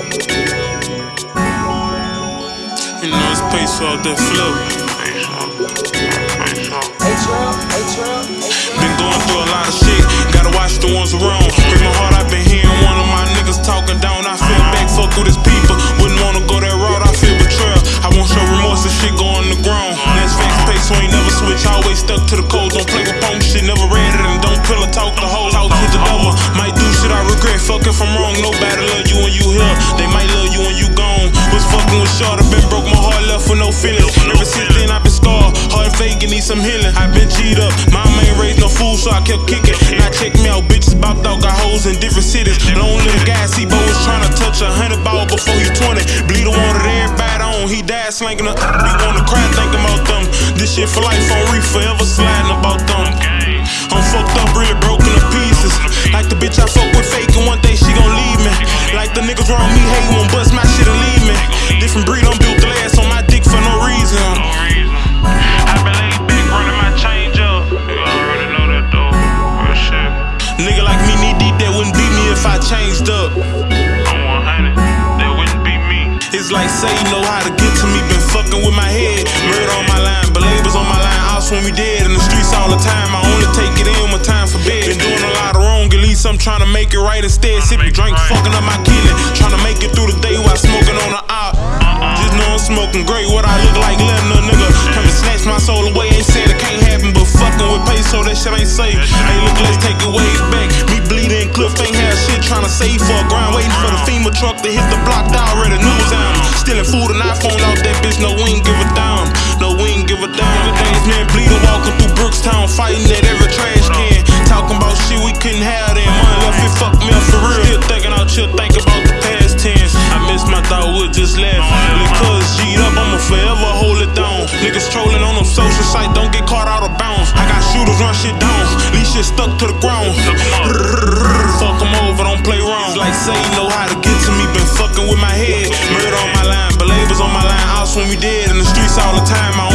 You know it's peso out that flow. Been going through a lot of shit, gotta watch the ones around. Break my heart, I've been hearing one of my niggas talking down. I feel back, fuck with his people. Wouldn't wanna go that route, I feel betrayal. I won't show remorse if shit go on the ground. That's facts, peso ain't never switch, always stuck to the here. They might love you when you gone. Was fucking with short, I been broke, my heart left with no feelings. Ever since then, I've been scarred. Heart faking, need some healing. I've been G'd up. Mama ain't raised no fool, so I kept kicking. Now check me out, bitches bopped out, got hoes in different cities. Long little guy, see, Bo was trying to touch a hundred ball before he 20. Bleed the Bleeder wanted everybody on, he died slanging up. We wanna cry, thinking about them. This shit for life on reef, forever sliding about them. I'm fucked up, really broken bust my shit and leave me. Different breed, I'm built glass on my dick for no reason. I been laid back running my change up. You already know that though. Real shit. Nigga like me need deep that wouldn't beat me if I changed up. I'm 100. That wouldn't be me. It's like say you know how to get to me, been fucking with my head. Murder on my line, but labels on my line. I'll swim me dead in the streets all the time. I only take of wrong, at least I'm trying to make it right instead. Sipping drink, fucking up my kidney. Trying to make it through the day while smoking on the op. Just know I'm smoking great. What I look like, letting a nigga come and snatch my soul away. Ain't said it can't happen, but fucking with peso, that shit ain't safe. Hey, look, let's take it way back. Me bleeding, Cliff ain't had shit. Trying to save for a grind, waiting for the FEMA truck to hit the block. Down, Already news out. Stealing food and iPhone out that bitch. No, we ain't give a damn. No, we ain't give a damn. Days man bleeding, walking through Brookstown, fighting at shit down. Leave shit stuck to the ground. Fuck em over, don't play wrong. Like say you know how to get to me, been fucking with my head. Murder on my line, believers on my line. I'll swim you dead in the streets all the time. I